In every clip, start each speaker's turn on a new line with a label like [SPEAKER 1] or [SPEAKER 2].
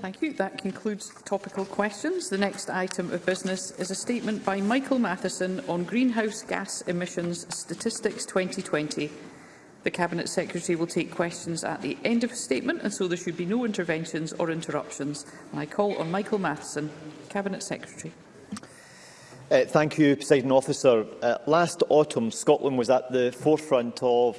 [SPEAKER 1] Thank you. That concludes topical questions. The next item of business is a statement by Michael Matheson on greenhouse gas emissions statistics 2020. The Cabinet Secretary will take questions at the end of the statement, and so there should be no interventions or interruptions. And I call on Michael Matheson, Cabinet Secretary.
[SPEAKER 2] Uh, thank you, President Officer. Uh, last autumn, Scotland was at the forefront of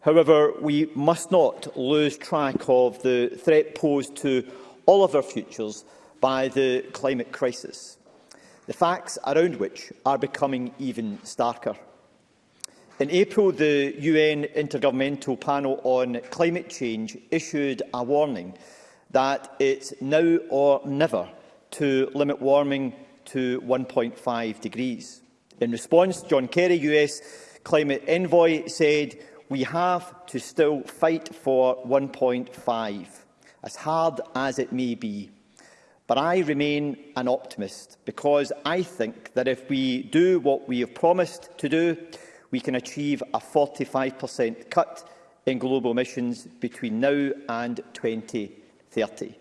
[SPEAKER 2] However, we must not lose track of the threat posed to all of our futures by the climate crisis the facts around which are becoming even starker. In April, the UN Intergovernmental Panel on Climate Change issued a warning that it's now or never to limit warming to 1.5 degrees. In response, John Kerry, US climate envoy, said, we have to still fight for 1.5, as hard as it may be. But I remain an optimist because I think that if we do what we have promised to do, we can achieve a 45% cut in global emissions between now and 2030.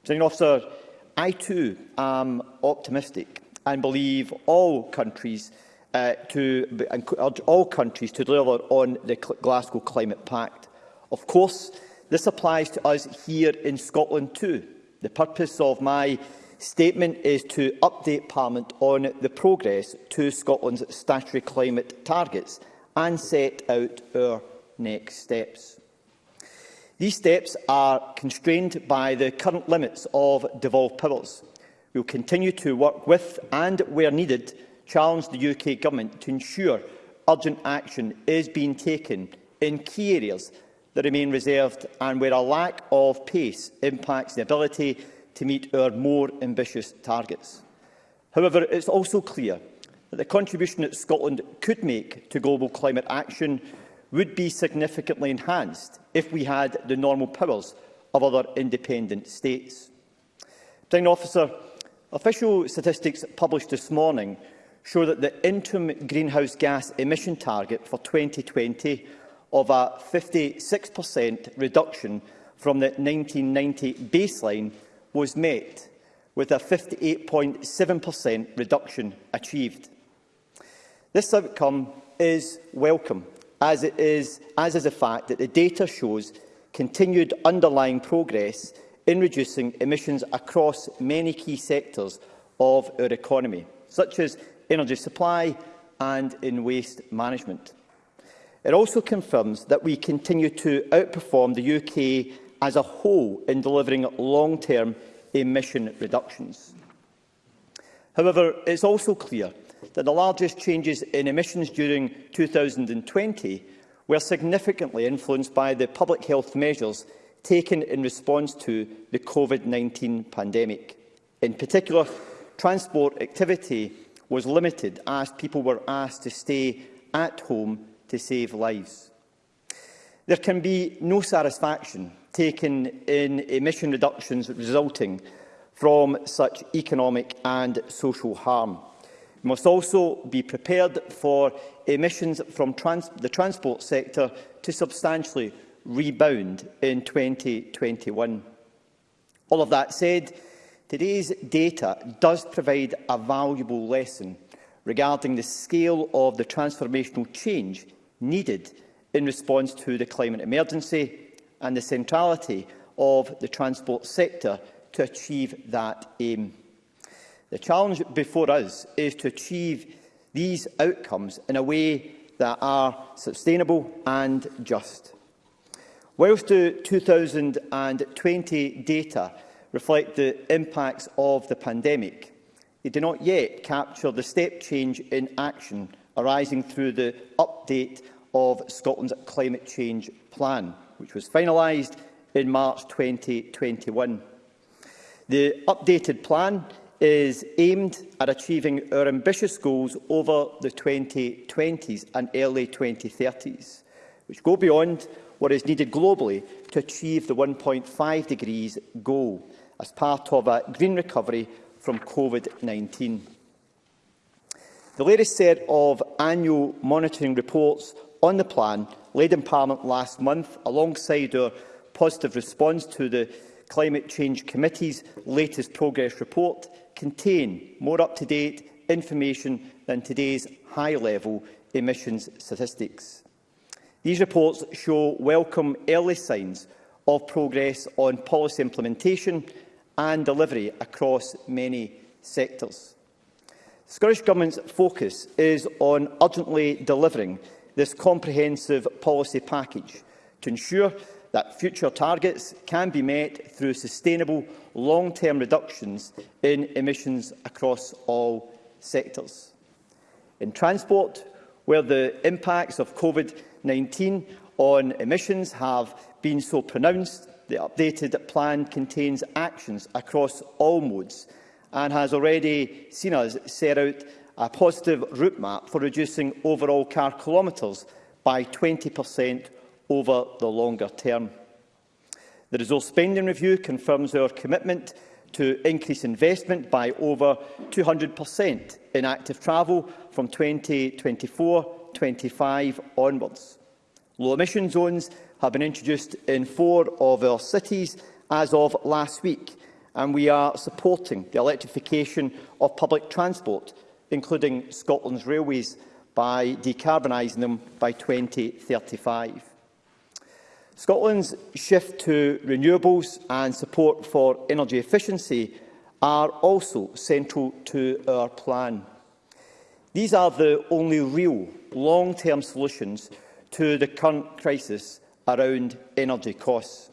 [SPEAKER 2] Presiding officer, I too am optimistic and believe all countries uh, to urge uh, all countries to deliver on the Glasgow Climate Pact. Of course, this applies to us here in Scotland too. The purpose of my statement is to update Parliament on the progress to Scotland's statutory climate targets and set out our next steps. These steps are constrained by the current limits of devolved powers. We will continue to work with and, where needed, challenge the UK Government to ensure urgent action is being taken in key areas that remain reserved and where a lack of pace impacts the ability to meet our more ambitious targets. However, it is also clear that the contribution that Scotland could make to global climate action would be significantly enhanced if we had the normal powers of other independent states. Prime Officer, official statistics published this morning show that the interim greenhouse gas emission target for 2020 of a 56% reduction from the 1990 baseline was met, with a 58.7% reduction achieved. This outcome is welcome, as, it is, as is the fact that the data shows continued underlying progress in reducing emissions across many key sectors of our economy, such as energy supply and in waste management. It also confirms that we continue to outperform the UK as a whole in delivering long-term emission reductions. However, it's also clear that the largest changes in emissions during 2020 were significantly influenced by the public health measures taken in response to the COVID-19 pandemic. In particular, transport activity was limited as people were asked to stay at home to save lives. There can be no satisfaction taken in emission reductions resulting from such economic and social harm. We must also be prepared for emissions from trans the transport sector to substantially rebound in 2021. All of that said, today's data does provide a valuable lesson regarding the scale of the transformational change needed in response to the climate emergency and the centrality of the transport sector to achieve that aim. The challenge before us is to achieve these outcomes in a way that are sustainable and just. Whilst the 2020 data reflect the impacts of the pandemic, they do not yet capture the step change in action arising through the update of Scotland's climate change plan, which was finalised in March 2021. The updated plan is aimed at achieving our ambitious goals over the 2020s and early 2030s, which go beyond what is needed globally to achieve the 1.5 degrees goal as part of a green recovery from COVID-19. The latest set of annual monitoring reports on the plan laid in Parliament last month, alongside our positive response to the Climate Change Committee's latest progress report, contain more up-to-date information than today's high-level emissions statistics. These reports show welcome early signs of progress on policy implementation and delivery across many sectors. The Scottish Government's focus is on urgently delivering this comprehensive policy package to ensure that future targets can be met through sustainable long-term reductions in emissions across all sectors. In transport, where the impacts of COVID-19 on emissions have been so pronounced, the updated plan contains actions across all modes and has already seen us set out a positive route map for reducing overall car kilometres by 20% over the longer term. The resource spending review confirms our commitment to increase investment by over 200% in active travel from 2024-25 onwards. Low emission zones have been introduced in four of our cities as of last week, and we are supporting the electrification of public transport, including Scotland's railways, by decarbonising them by 2035. Scotland's shift to renewables and support for energy efficiency are also central to our plan. These are the only real long-term solutions to the current crisis around energy costs.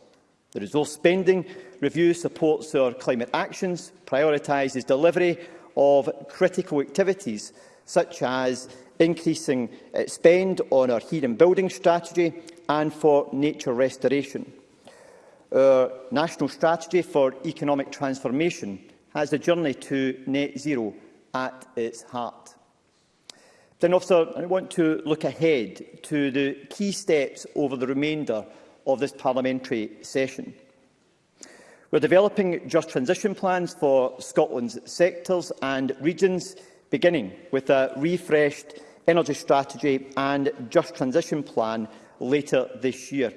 [SPEAKER 2] The resource spending review supports our climate actions, prioritises delivery of critical activities such as increasing eh, spend on our heat and building strategy and for nature restoration. Our national strategy for economic transformation has the journey to net zero at its heart. Then, officer, I want to look ahead to the key steps over the remainder of this parliamentary session. We're developing just transition plans for Scotland's sectors and regions, beginning with a refreshed energy strategy and just transition plan later this year,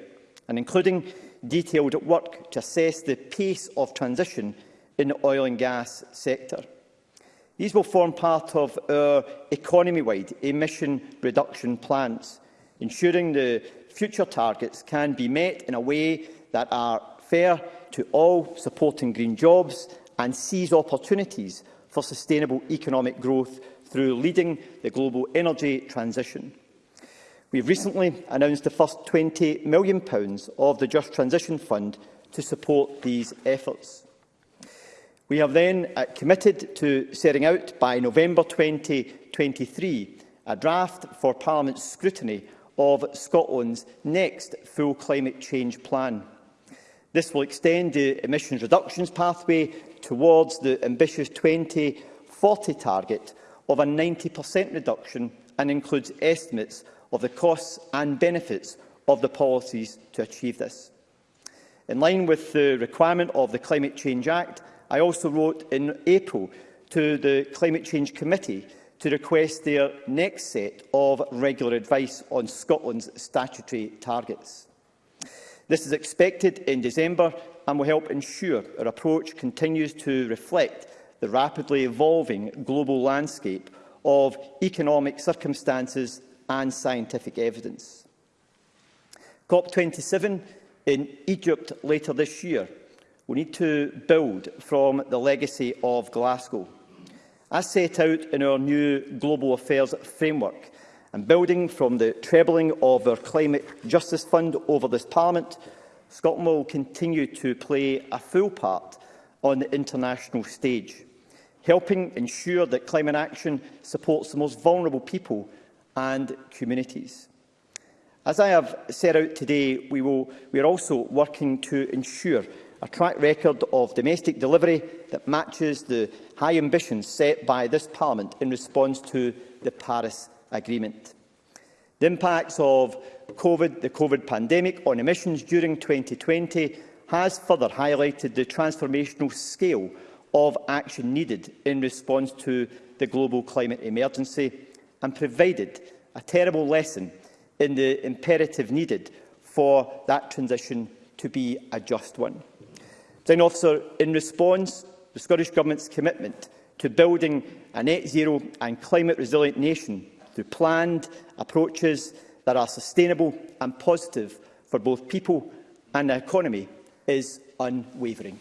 [SPEAKER 2] and including detailed work to assess the pace of transition in the oil and gas sector. These will form part of our economy-wide emission reduction plans, ensuring the future targets can be met in a way that are fair to all, supporting green jobs and seize opportunities for sustainable economic growth through leading the global energy transition. We have recently announced the first £20 million of the Just Transition Fund to support these efforts. We have then uh, committed to setting out by November 2023 a draft for Parliament's scrutiny of Scotland's next full climate change plan. This will extend the emissions reductions pathway towards the ambitious 2040 target of a 90% reduction and includes estimates of the costs and benefits of the policies to achieve this. In line with the requirement of the Climate Change Act, I also wrote in April to the Climate Change Committee to request their next set of regular advice on Scotland's statutory targets. This is expected in December and will help ensure our approach continues to reflect the rapidly evolving global landscape of economic circumstances and scientific evidence. COP27 in Egypt later this year We need to build from the legacy of Glasgow as set out in our new Global Affairs Framework, and building from the trebling of our Climate Justice Fund over this Parliament, Scotland will continue to play a full part on the international stage, helping ensure that climate action supports the most vulnerable people and communities. As I have set out today, we, will, we are also working to ensure a track record of domestic delivery that matches the high ambitions set by this Parliament in response to the Paris Agreement. The impacts of COVID, the COVID pandemic on emissions during 2020 has further highlighted the transformational scale of action needed in response to the global climate emergency and provided a terrible lesson in the imperative needed for that transition to be a just one. Design officer, in response the Scottish Government's commitment to building a net-zero and climate-resilient nation through planned approaches that are sustainable and positive for both people and the economy is unwavering.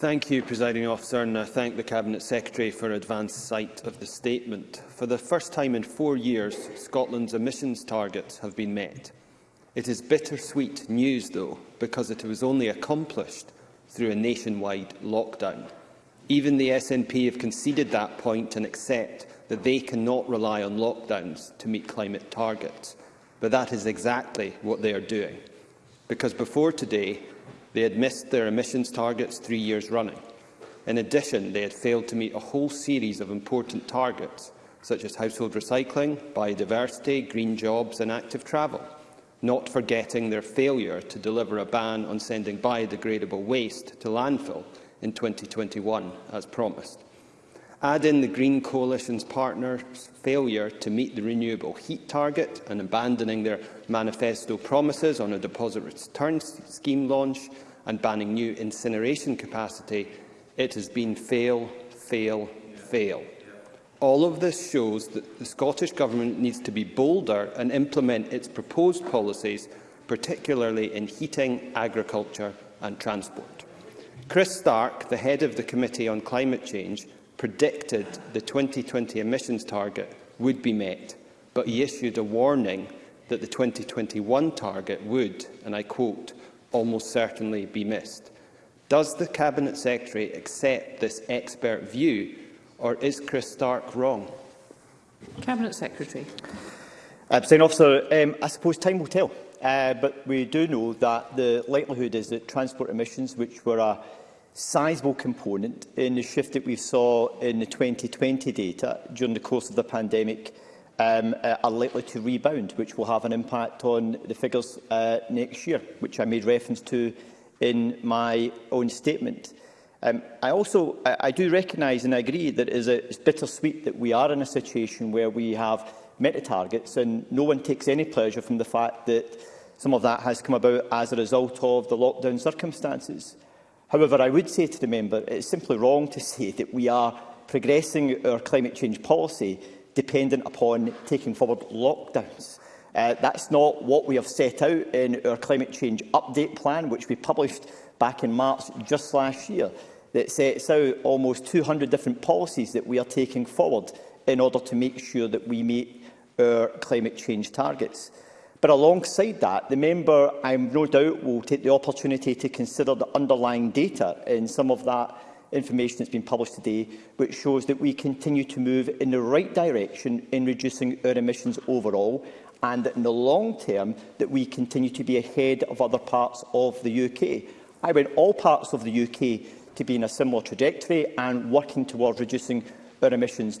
[SPEAKER 1] Thank you,
[SPEAKER 3] Presiding Officer, and I thank the Cabinet Secretary for advance sight of the statement. For the first time in four years, Scotland's emissions targets have been met. It is bittersweet news, though, because it was only accomplished through a nationwide lockdown. Even the SNP have conceded that point and accept that they cannot rely on lockdowns to meet climate targets. But that is exactly what they are doing. Because before today, they had missed their emissions targets three years running. In addition, they had failed to meet a whole series of important targets, such as household recycling, biodiversity, green jobs and active travel, not forgetting their failure to deliver a ban on sending biodegradable waste to landfill in 2021, as promised. Add in the Green Coalition's partners' failure to meet the renewable heat target and abandoning their manifesto promises on a deposit return scheme launch and banning new incineration capacity, it has been fail, fail, fail. All of this shows that the Scottish Government needs to be bolder and implement its proposed policies, particularly in heating, agriculture and transport. Chris Stark, the head of the Committee on Climate Change, predicted the 2020 emissions target would be met, but he issued a warning that the 2021 target would, and I quote, almost certainly be missed. Does the Cabinet Secretary accept this expert view, or is Chris Stark wrong?
[SPEAKER 1] Cabinet Secretary.
[SPEAKER 2] Uh, Officer, um, I suppose time will tell uh, but we do know that the likelihood is that transport emissions, which were a sizable component in the shift that we saw in the 2020 data during the course of the pandemic, um, uh, are likely to rebound, which will have an impact on the figures uh, next year, which I made reference to in my own statement. Um, I also I, I do recognise and I agree that it is a, it's bittersweet that we are in a situation where we have met the targets, and no one takes any pleasure from the fact that some of that has come about as a result of the lockdown circumstances. However, I would say to the member, it's simply wrong to say that we are progressing our climate change policy dependent upon taking forward lockdowns. Uh, that's not what we have set out in our climate change update plan, which we published back in March just last year, that sets out almost 200 different policies that we are taking forward in order to make sure that we meet our climate change targets. But alongside that, the member, I am no doubt, will take the opportunity to consider the underlying data in some of that information that's been published today, which shows that we continue to move in the right direction in reducing our emissions overall, and that in the long term, that we continue to be ahead of other parts of the UK. I want all parts of the UK to be in a similar trajectory and working towards reducing our emissions,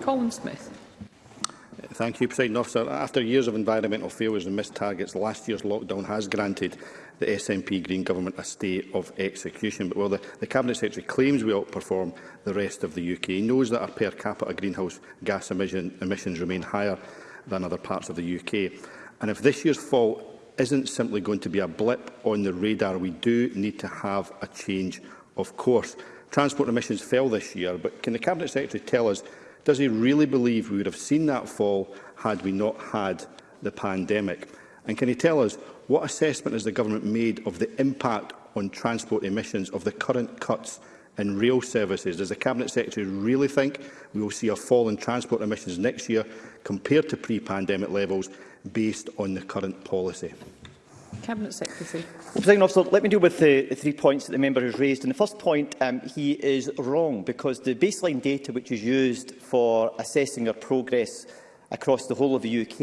[SPEAKER 1] Colin Smith.
[SPEAKER 4] Thank you, President Officer. After years of environmental failures and missed targets, last year's lockdown has granted the SNP Green Government a stay of execution. But while the, the Cabinet Secretary claims we outperform the rest of the UK, he knows that our per capita greenhouse gas emission, emissions remain higher than other parts of the UK. And if this year's fall isn't simply going to be a blip on the radar, we do need to have a change of course. Transport emissions fell this year, but can the Cabinet Secretary tell us Does he really believe we would have seen that fall had we not had the pandemic? And can he tell us what assessment has the government made of the impact on transport emissions of the current cuts in rail services? Does the Cabinet Secretary really think we will see a fall in transport emissions next year compared to pre-pandemic levels based on the current policy?
[SPEAKER 1] Cabinet Secretary.
[SPEAKER 2] Well, President Officer, let me deal with the three points that the member has raised. And the first point, um, he is wrong because the baseline data which is used for assessing our progress across the whole of the UK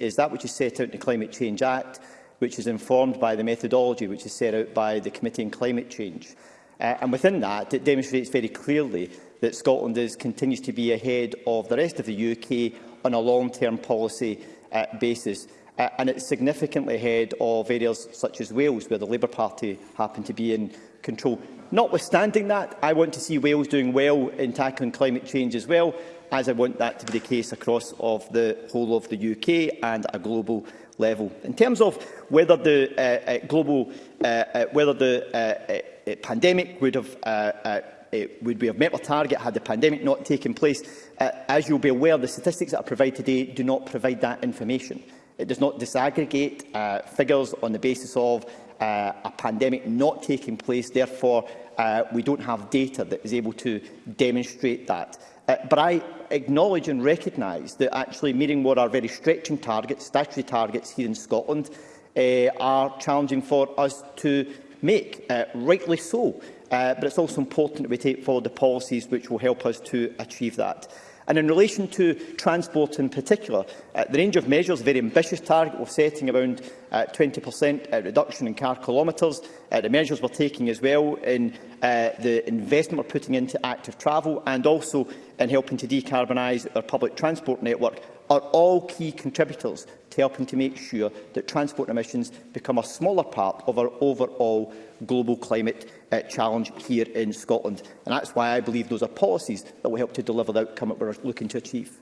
[SPEAKER 2] is that which is set out in the Climate Change Act, which is informed by the methodology which is set out by the Committee on Climate Change. Uh, and within that, it demonstrates very clearly that Scotland is, continues to be ahead of the rest of the UK on a long-term policy uh, basis uh, and it's significantly ahead of areas such as Wales, where the Labour Party happen to be in control. Notwithstanding that, I want to see Wales doing well in tackling climate change as well, as I want that to be the case across of the whole of the UK and a global level. In terms of whether the uh, uh, global, uh, uh, whether the uh, uh, uh pandemic would have uh, uh, it would we have met our target had the pandemic not taken place? Uh, as you'll be aware, the statistics that are provided today do not provide that information. It does not disaggregate uh, figures on the basis of uh, a pandemic not taking place. Therefore, uh, we don't have data that is able to demonstrate that. Uh, but I acknowledge and recognise that actually meeting what are very stretching targets, statutory targets here in Scotland, uh, are challenging for us to make, uh, rightly so. Uh, but it's also important that we take forward the policies which will help us to achieve that. And in relation to transport in particular, uh, the range of measures, a very ambitious target of setting around uh, 20% uh, reduction in car kilometres. Uh, the measures we're taking as well in uh, the investment we're putting into active travel and also in helping to decarbonise our public transport network are all key contributors to helping to make sure that transport emissions become a smaller part of our overall global climate uh, challenge here in Scotland. And that's why I believe those are policies that will help to deliver the outcome that we're looking to achieve.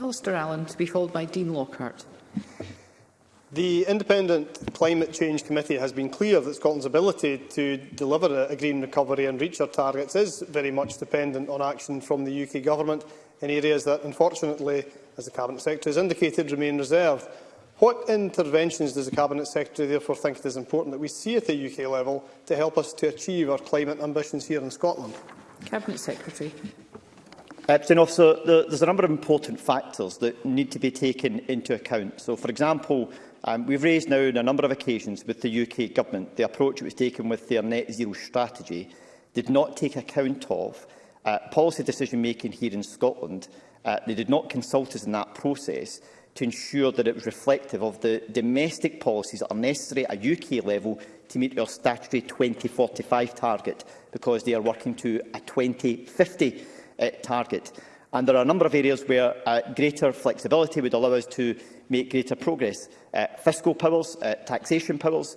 [SPEAKER 1] Alistair Allen, to be followed by Dean Lockhart.
[SPEAKER 5] The Independent Climate Change Committee has been clear that Scotland's ability to deliver a green recovery and reach our targets is very much dependent on action from the UK Government in areas that, unfortunately, as the Cabinet Secretary has indicated, remain reserved. What interventions does the Cabinet Secretary therefore think it is important that we see at the UK level to help us to achieve our climate ambitions here in Scotland?
[SPEAKER 1] Cabinet Secretary.
[SPEAKER 2] Epstein uh, officer, there, there's a number of important factors that need to be taken into account. So, for example, um, we've raised now on a number of occasions with the UK Government the approach it was taken with their net zero strategy did not take account of uh, policy decision making here in Scotland. Uh, they did not consult us in that process to ensure that it was reflective of the domestic policies that are necessary at UK level to meet our statutory 2045 target, because they are working to a 2050 uh, target. And there are a number of areas where uh, greater flexibility would allow us to make greater progress. Uh, fiscal powers, uh, taxation powers,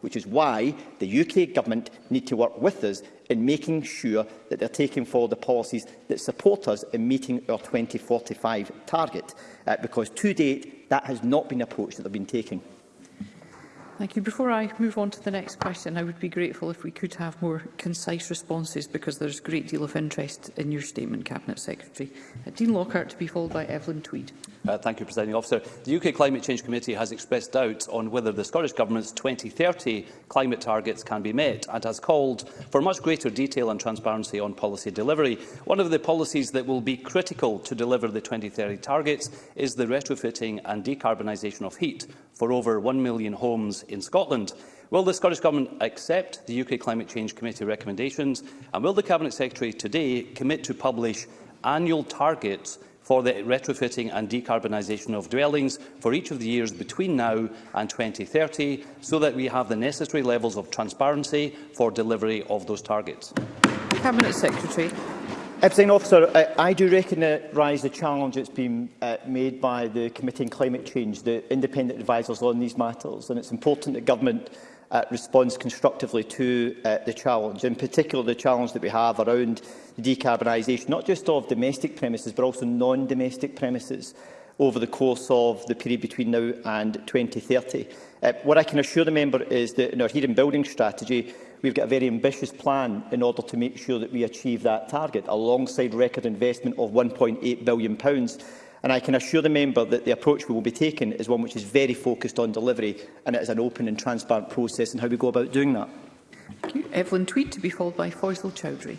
[SPEAKER 2] which is why the UK Government need to work with us in making sure that they are taking forward the policies that support us in meeting our 2045 target, uh, because to date that has not been approached that they've been taking.
[SPEAKER 1] Thank you. Before I move on to the next question, I would be grateful if we could have more concise responses because there is a great deal of interest in your statement, Cabinet Secretary. Uh, Dean Lockhart to be followed by Evelyn Tweed.
[SPEAKER 6] Uh, thank you, Presiding Officer. The UK Climate Change Committee has expressed doubts on whether the Scottish Government's 2030 climate targets can be met and has called for much greater detail and transparency on policy delivery. One of the policies that will be critical to deliver the 2030 targets is the retrofitting and decarbonisation of heat, for over 1 million homes in Scotland. Will the Scottish Government accept the UK Climate Change Committee recommendations and will the Cabinet Secretary today commit to publish annual targets for the retrofitting and decarbonisation of dwellings for each of the years between now and 2030 so that we have the necessary levels of transparency for delivery of those targets?
[SPEAKER 1] Cabinet Secretary.
[SPEAKER 2] Epstein officer, I, I do recognise the challenge that's been uh, made by the Committee on Climate Change, the independent advisers on these matters, and it's important that government uh, responds constructively to uh, the challenge, in particular the challenge that we have around the decarbonisation, not just of domestic premises, but also non-domestic premises over the course of the period between now and 2030. Uh, what I can assure the member is that in our heating building strategy, We've got a very ambitious plan in order to make sure that we achieve that target, alongside record investment of £1.8 billion. pounds And I can assure the member that the approach we will be taking is one which is very focused on delivery, and it is an open and transparent process in how we go about doing that.
[SPEAKER 1] Thank you. Evelyn Tweed to be followed by Faisal Chowdhury.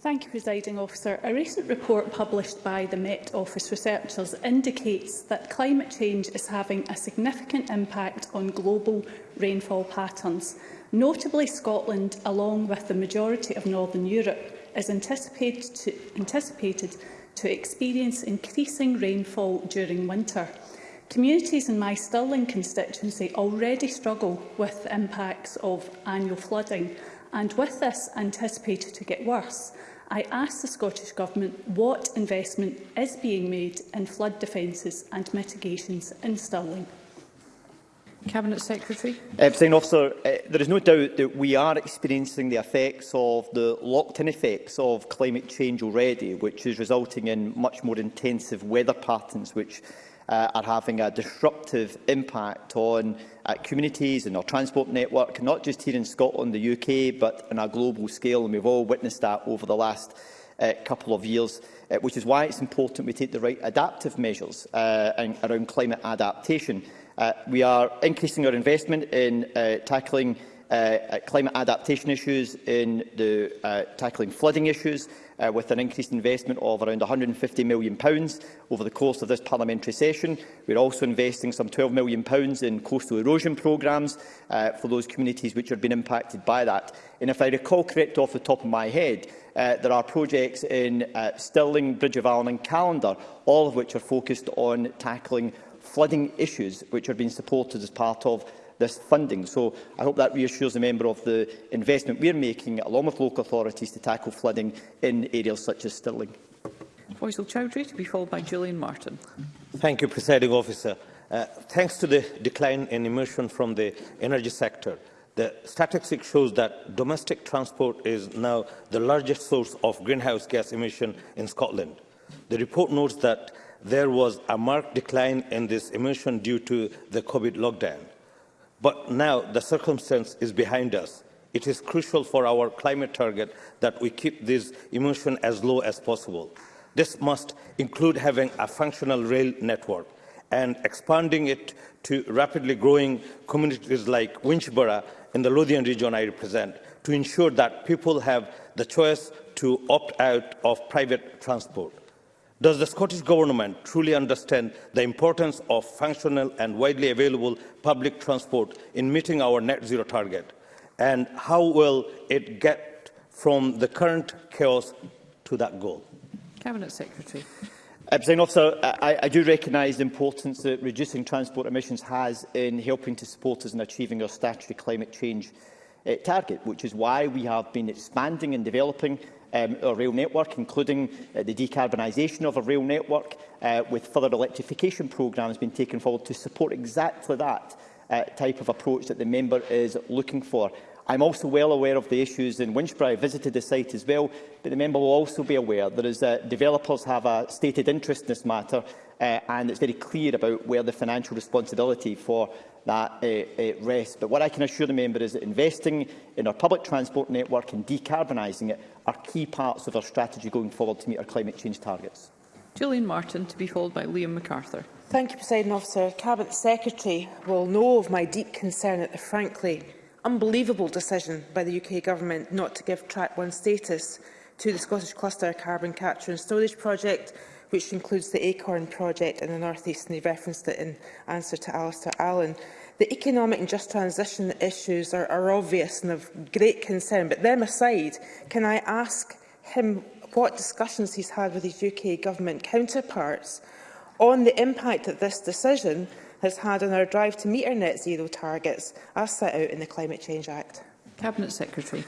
[SPEAKER 7] Thank you, Presiding Officer. A recent report published by the Met Office researchers indicates that climate change is having a significant impact on global rainfall patterns. Notably, Scotland, along with the majority of Northern Europe, is anticipated to, anticipated to experience increasing rainfall during winter. Communities in my Stirling constituency already struggle with the impacts of annual flooding, and with this anticipated to get worse, I ask the Scottish Government what investment is being made in flood defences and mitigations in Stirling.
[SPEAKER 1] Cabinet Secretary.
[SPEAKER 2] Uh, President Officer, uh, there is no doubt that we are experiencing the effects of the locked-in effects of climate change already, which is resulting in much more intensive weather patterns, which uh, are having a disruptive impact on uh, communities and our transport network, not just here in Scotland, the UK, but on a global scale. And we've all witnessed that over the last uh, couple of years, uh, which is why it's important we take the right adaptive measures uh, and, around climate adaptation. Uh, we are increasing our investment in uh, tackling uh, uh, climate adaptation issues, in the uh, tackling flooding issues, uh, with an increased investment of around £150 million over the course of this parliamentary session. We are also investing some £12 million in coastal erosion programmes uh, for those communities which have been impacted by that. And if I recall correct off the top of my head, uh, there are projects in uh, Stirling, Bridge of Allen and Calendar, all of which are focused on tackling flooding issues which are being supported as part of this funding. So I hope that reassures the member of the investment we're making, along with local authorities, to tackle flooding in areas such as Stirling.
[SPEAKER 1] Faisal Chowdhury, to be followed by Julian Martin.
[SPEAKER 8] Thank you, Presiding Officer. Uh, thanks to the decline in emission from the energy sector, the statistics shows that domestic transport is now the largest source of greenhouse gas emission in Scotland. The report notes that there was a marked decline in this emission due to the COVID lockdown. But now the circumstance is behind us. It is crucial for our climate target that we keep this emission as low as possible. This must include having a functional rail network and expanding it to rapidly growing communities like Winchborough in the Lothian region I represent to ensure that people have the choice to opt out of private transport. Does the Scottish Government truly understand the importance of functional and widely available public transport in meeting our net zero target? And how will it get from the current chaos to that goal?
[SPEAKER 1] Cabinet Secretary.
[SPEAKER 2] Uh, President Officer, I, I do recognise the importance that reducing transport emissions has in helping to support us in achieving our statutory climate change uh, target, which is why we have been expanding and developing um, our rail network, including uh, the decarbonisation of our rail network, uh, with further electrification programmes being taken forward to support exactly that uh, type of approach that the member is looking for. I'm also well aware of the issues in Winchbury. I visited the site as well, but the member will also be aware that as, uh, developers have a stated interest in this matter uh, and it's very clear about where the financial responsibility for that uh, uh, rests. But what I can assure the member is that investing in our public transport network and decarbonising it are key parts of our strategy going forward to meet our climate change targets.
[SPEAKER 1] Julian Martin, to be followed by Liam MacArthur.
[SPEAKER 9] Thank you, President Officer. Cabinet Secretary will know of my deep concern at the frankly unbelievable decision by the UK Government not to give Track 1 status to the Scottish Cluster Carbon Capture and Storage Project, which includes the ACORN project in the North East, and he referenced it in answer to Alistair Allen. The economic and just transition issues are, are obvious and of great concern, but them aside, can I ask him what discussions he's had with his UK government counterparts on the impact that this decision has had on our drive to meet our net zero targets as set out in the Climate Change Act?
[SPEAKER 1] Cabinet Secretary.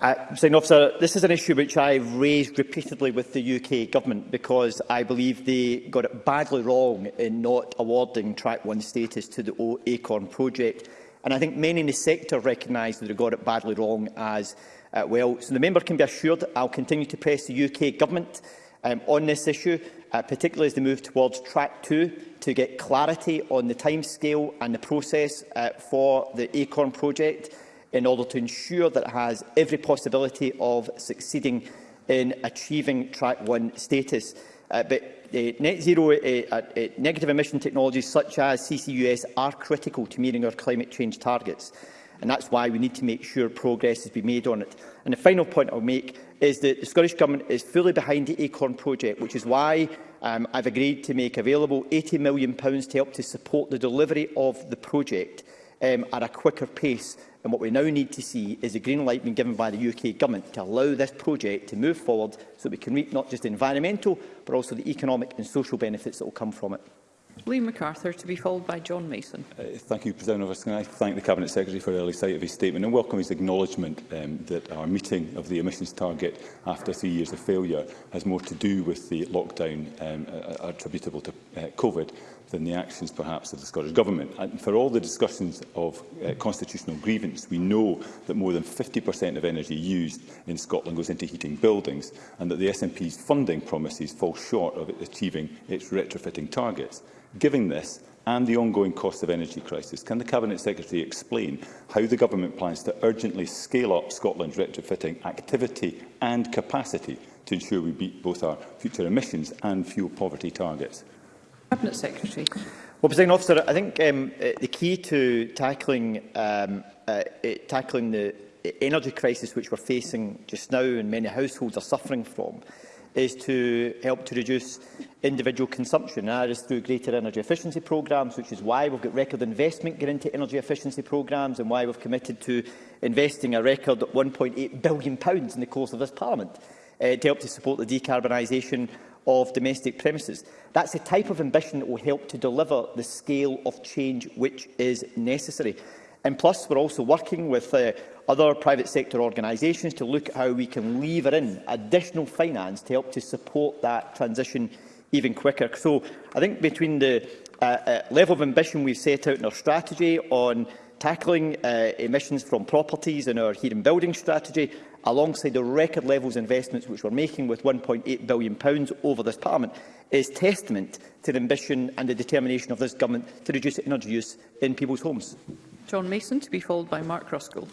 [SPEAKER 2] Uh, Officer, this is an issue which I have raised repeatedly with the UK Government because I believe they got it badly wrong in not awarding Track 1 status to the O Acorn project. And I think many in the sector recognise that they got it badly wrong as uh, well. So the member can be assured that I will continue to press the UK Government um, on this issue, uh, particularly as they move towards Track 2, to get clarity on the timescale and the process uh, for the Acorn project in order to ensure that it has every possibility of succeeding in achieving Track 1 status. Uh, but uh, net zero uh, uh, uh, negative emission technologies such as CCUS are critical to meeting our climate change targets. And that's why we need to make sure progress has been made on it. And the final point I'll make is that the Scottish Government is fully behind the ACORN project, which is why um, I've agreed to make available £80 million to help to support the delivery of the project um, at a quicker pace. And what we now need to see is a green light being given by the UK Government to allow this project to move forward so we can reap not just environmental but also the economic and social benefits that will come from it.
[SPEAKER 1] Lee MacArthur to be followed by John Mason.
[SPEAKER 10] Uh, thank you, President Officer. I thank the Cabinet Secretary for early sight of his statement and welcome his acknowledgement um, that our meeting of the emissions target after three years of failure has more to do with the lockdown um, attributable to uh, COVID than the actions perhaps of the Scottish Government. And for all the discussions of uh, constitutional grievance, we know that more than 50% of energy used in Scotland goes into heating buildings and that the SNP's funding promises fall short of achieving its retrofitting targets. Given this, and the ongoing cost of energy crisis, can the Cabinet Secretary explain how the Government plans to urgently scale up Scotland's retrofitting activity and capacity to ensure we beat both our future emissions and fuel poverty targets?
[SPEAKER 1] Cabinet Secretary.
[SPEAKER 2] Well, President Officer, I think um, uh, the key to tackling um, uh, tackling the energy crisis which we're facing just now and many households are suffering from is to help to reduce individual consumption. That is through greater energy efficiency programmes, which is why we've got record investment going into energy efficiency programmes and why we've committed to investing a record £1.8 billion in the course of this Parliament uh, to help to support the decarbonisation of domestic premises. That's the type of ambition that will help to deliver the scale of change which is necessary. And plus, we're also working with uh, other private sector organisations to look at how we can lever in additional finance to help to support that transition even quicker. So I think between the uh, uh, level of ambition we've set out in our strategy on tackling uh, emissions from properties in our heating building strategy alongside the record levels investments which we're making with £1.8 billion over this Parliament, is testament to the ambition and the determination of this Government to reduce energy use in people's homes.
[SPEAKER 1] John Mason, to be followed by Mark Ruskell.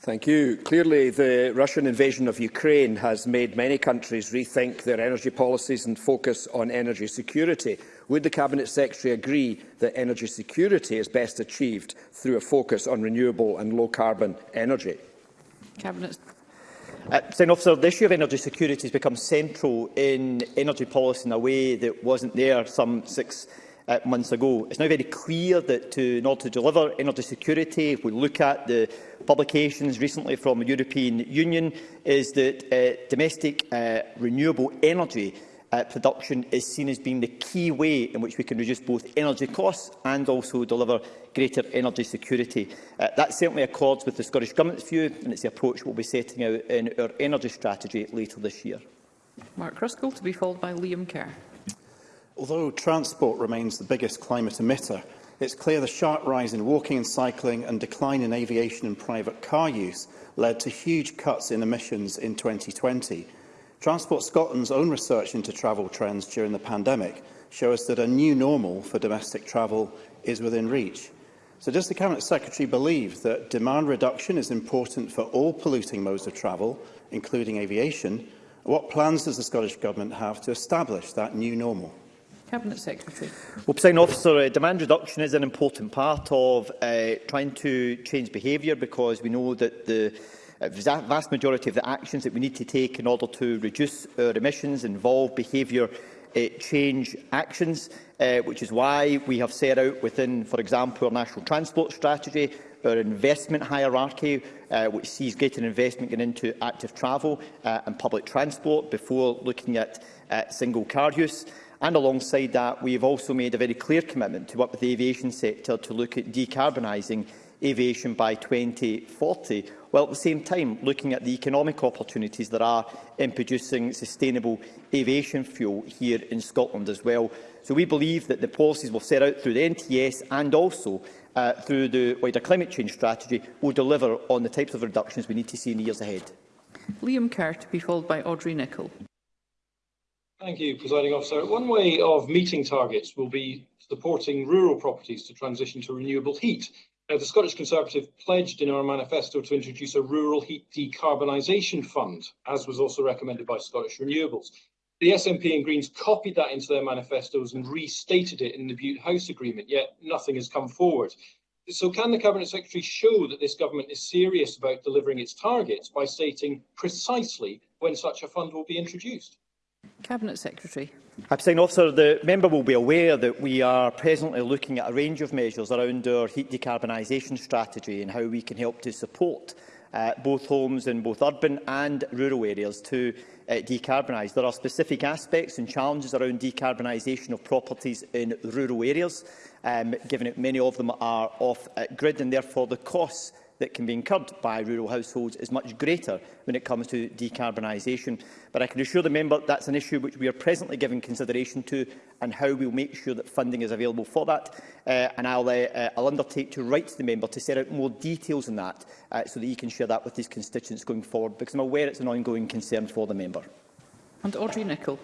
[SPEAKER 11] Thank you. Clearly, the Russian invasion of Ukraine has made many countries rethink their energy policies and focus on energy security. Would the Cabinet Secretary agree that energy security is best achieved through a focus on renewable and low-carbon energy?
[SPEAKER 1] Cabinet
[SPEAKER 2] Uh, officer, the issue of energy security has become central in energy policy in a way that wasn't there some six uh, months ago. It's now very clear that to, in order to deliver energy security, if we look at the publications recently from the European Union, is that uh, domestic uh, renewable energy uh, production is seen as being the key way in which we can reduce both energy costs and also deliver greater energy security. Uh, that certainly accords with the Scottish Government's view and it's the approach we'll be setting out in our energy strategy later this year.
[SPEAKER 1] Mark Ruskell to be followed by Liam Kerr.
[SPEAKER 12] Although transport remains the biggest climate emitter, it's clear the sharp rise in walking and cycling and decline in aviation and private car use led to huge cuts in emissions in 2020 Transport Scotland's own research into travel trends during the pandemic show us that a new normal for domestic travel is within reach. So does the Cabinet Secretary believe that demand reduction is important for all polluting modes of travel, including aviation? What plans does the Scottish Government have to establish that new normal?
[SPEAKER 1] Cabinet Secretary.
[SPEAKER 2] Well, President Officer, uh, demand reduction is an important part of uh, trying to change behaviour because we know that the Uh, the vast majority of the actions that we need to take in order to reduce our emissions involve behaviour uh, change actions, uh, which is why we have set out within, for example, our national transport strategy, our investment hierarchy, uh, which sees greater investment going into active travel uh, and public transport before looking at uh, single car use. And alongside that, we have also made a very clear commitment to work with the aviation sector to look at decarbonising aviation by 2040 while at the same time looking at the economic opportunities there are in producing sustainable aviation fuel here in Scotland as well. So we believe that the policies we'll set out through the NTS and also uh, through the wider climate change strategy will deliver on the types of reductions we need to see in the years ahead.
[SPEAKER 1] Liam Kerr to be followed by Audrey Nicholl.
[SPEAKER 13] Thank you, Presiding Officer. One way of meeting targets will be supporting rural properties to transition to renewable heat Now, uh, the Scottish Conservative pledged in our manifesto to introduce a rural heat decarbonisation fund, as was also recommended by Scottish Renewables. The SNP and Greens copied that into their manifestos and restated it in the Butte House Agreement, yet nothing has come forward. So can the Cabinet Secretary show that this government is serious about delivering its targets by stating precisely when such a fund will be introduced?
[SPEAKER 1] Cabinet Secretary.
[SPEAKER 2] Presiding officer, the member will be aware that we are presently looking at a range of measures around our heat decarbonisation strategy and how we can help to support uh, both homes in both urban and rural areas to uh, decarbonise. There are specific aspects and challenges around decarbonisation of properties in rural areas, um, given that many of them are off-grid uh, and therefore the costs that can be incurred by rural households is much greater when it comes to decarbonisation. But I can assure the member that's an issue which we are presently giving consideration to and how we'll make sure that funding is available for that. Uh, and I'll, uh, uh, I'll undertake to write to the member to set out more details on that uh, so that he can share that with his constituents going forward, because I'm aware it's an ongoing concern for the member.
[SPEAKER 1] And Audrey Nicholl.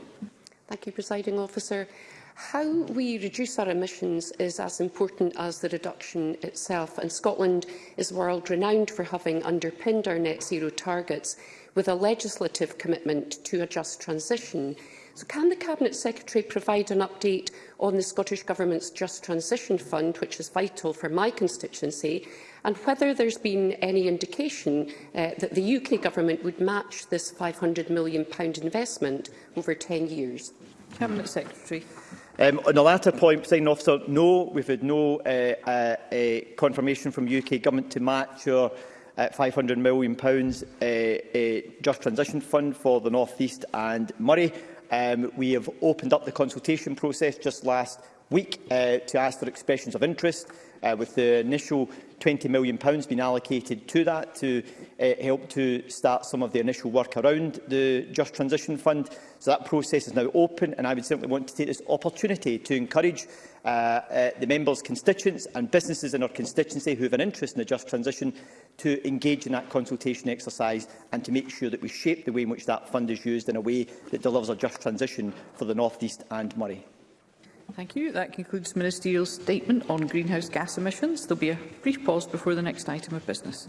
[SPEAKER 14] Thank you, Presiding Officer. How we reduce our emissions is as important as the reduction itself, and Scotland is world-renowned for having underpinned our net zero targets with a legislative commitment to a just transition. So can the Cabinet Secretary provide an update on the Scottish Government's Just Transition Fund, which is vital for my constituency, and whether there's been any indication uh, that the UK Government would match this £500 million investment over 10 years?
[SPEAKER 1] Cabinet Secretary.
[SPEAKER 2] Um, on the latter point, President Officer, no, we've had no uh, uh, confirmation from UK Government to match your uh, £500 million pounds, uh, uh, Just Transition Fund for the North East and Murray. Um, we have opened up the consultation process just last week uh, to ask for expressions of interest, uh, with the initial £20 million been allocated to that to uh, help to start some of the initial work around the Just Transition Fund. So that process is now open and I would certainly want to take this opportunity to encourage uh, uh, the members' constituents and businesses in our constituency who have an interest in the just transition to engage in that consultation exercise and to make sure that we shape the way in which that fund is used in a way that delivers a just transition for the North East and Murray.
[SPEAKER 1] Thank you. That concludes the Ministerial statement on greenhouse gas emissions. There will be a brief pause before the next item of business.